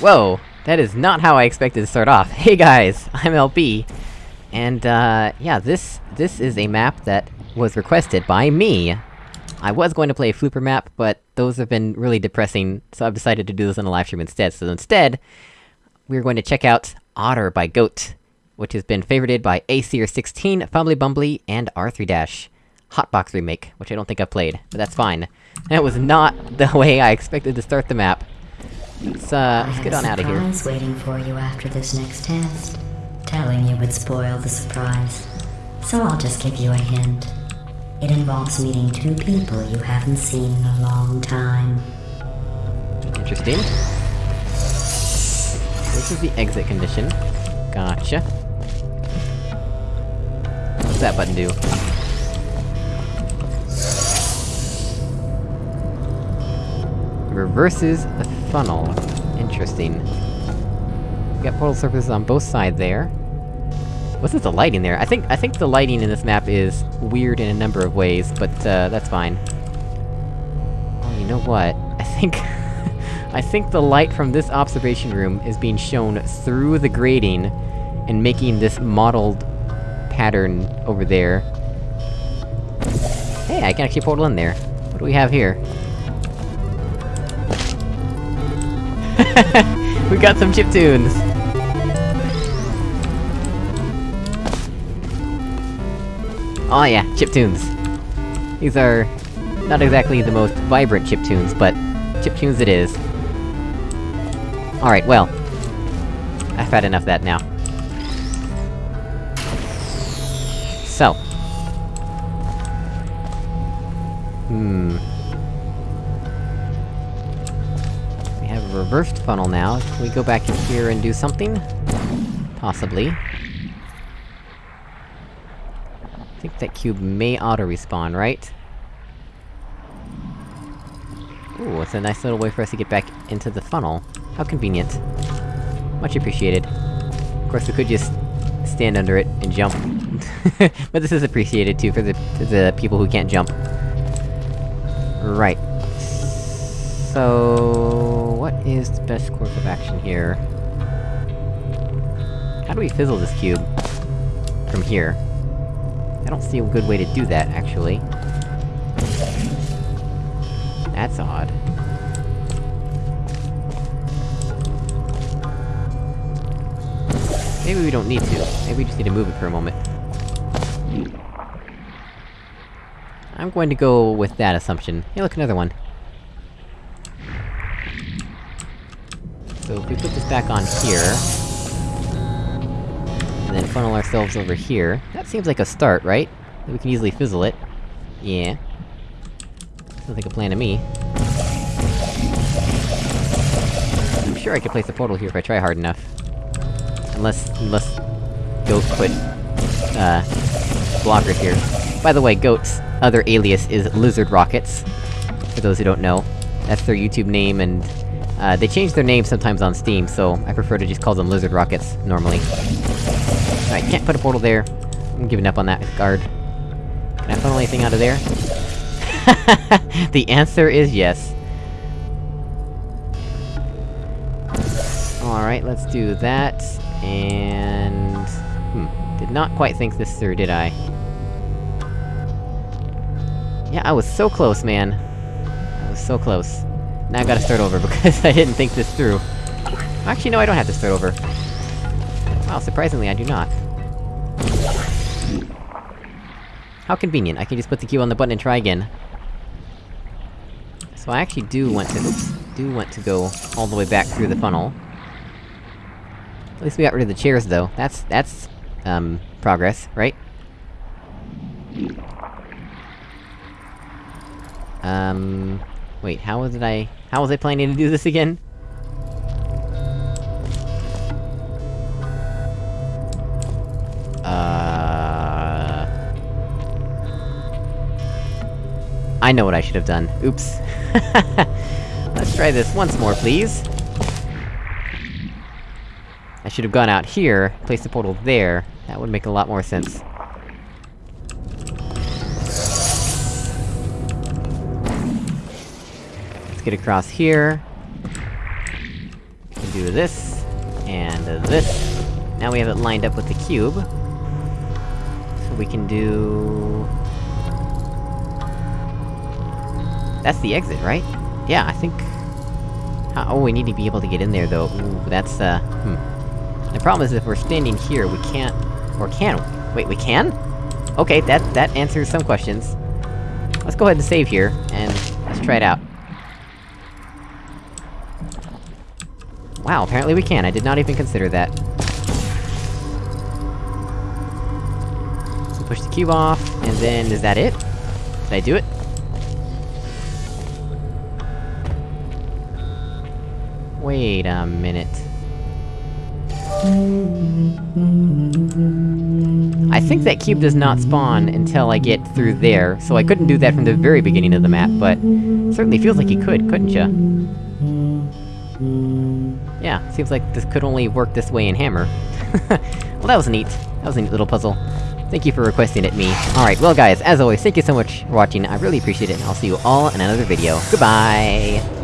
Whoa! That is not how I expected to start off. Hey guys, I'm LB. And, uh, yeah, this- this is a map that was requested by me! I was going to play a Flooper map, but those have been really depressing, so I've decided to do this on a livestream instead. So instead, we're going to check out Otter by Goat, which has been favorited by Aseer16, Fumbly Bumbly, and R3 Dash Hotbox remake, which I don't think I've played, but that's fine. That was not the way I expected to start the map. Let's, uh, let's get on out of here. surprise waiting for you after this next test. Telling you would spoil the surprise. So I'll just give you a hint. It involves meeting two people you haven't seen in a long time. Interesting. This is the exit condition. Gotcha. What's that button do? Reverses the funnel. Interesting. We got portal surfaces on both sides there. What's with the lighting there? I think- I think the lighting in this map is weird in a number of ways, but, uh, that's fine. Oh, you know what? I think... I think the light from this observation room is being shown through the grating, and making this mottled pattern over there. Hey, I can actually portal in there. What do we have here? we got some chip tunes! Oh yeah, chip tunes. These are... not exactly the most vibrant chip tunes, but chip tunes it is. Alright, well. I've had enough of that now. So. Hmm. Reversed funnel now. Can we go back in here and do something? Possibly. I think that cube may auto-respawn, right? Ooh, it's a nice little way for us to get back into the funnel. How convenient. Much appreciated. Of course, we could just stand under it and jump. but this is appreciated too, for the- for the people who can't jump. Right. So... Is the best course of action here? How do we fizzle this cube? From here. I don't see a good way to do that, actually. That's odd. Maybe we don't need to. Maybe we just need to move it for a moment. I'm going to go with that assumption. Hey look, another one. So if we put this back on here... And then funnel ourselves over here, that seems like a start, right? We can easily fizzle it. Yeah. Sounds like a plan to me. I'm sure I could place a portal here if I try hard enough. Unless... unless... Goat put... uh... blockers here. By the way, Goat's other alias is Lizard Rockets. For those who don't know. That's their YouTube name, and... Uh, they change their names sometimes on Steam, so I prefer to just call them Lizard Rockets, normally. Alright, can't put a portal there. I'm giving up on that guard. Can I funnel anything out of there? the answer is yes. Alright, let's do that, and... Hmm, did not quite think this through, did I? Yeah, I was so close, man. I was so close. Now I gotta start over, because I didn't think this through. Actually, no, I don't have to start over. Wow, surprisingly, I do not. How convenient, I can just put the key on the button and try again. So I actually do want to- do want to go all the way back through the funnel. At least we got rid of the chairs, though. That's- that's, um, progress, right? Um... Wait, how was it I- how was I planning to do this again? Uh... I know what I should have done. Oops. Let's try this once more, please. I should have gone out here, placed the portal there. That would make a lot more sense. Let's get across here. Do this, and this. Now we have it lined up with the cube. So we can do... That's the exit, right? Yeah, I think... Oh, we need to be able to get in there, though. Ooh, that's, uh... Hmm. The problem is if we're standing here, we can't... Or can we? Wait, we can? Okay, that- that answers some questions. Let's go ahead and save here, and let's try it out. Wow, apparently we can, I did not even consider that. So push the cube off, and then, is that it? Did I do it? Wait a minute. I think that cube does not spawn until I get through there, so I couldn't do that from the very beginning of the map, but... Certainly feels like you could, couldn't ya? Yeah, seems like this could only work this way in Hammer. well, that was neat. That was a neat little puzzle. Thank you for requesting it, me. Alright, well guys, as always, thank you so much for watching, I really appreciate it, and I'll see you all in another video. Goodbye!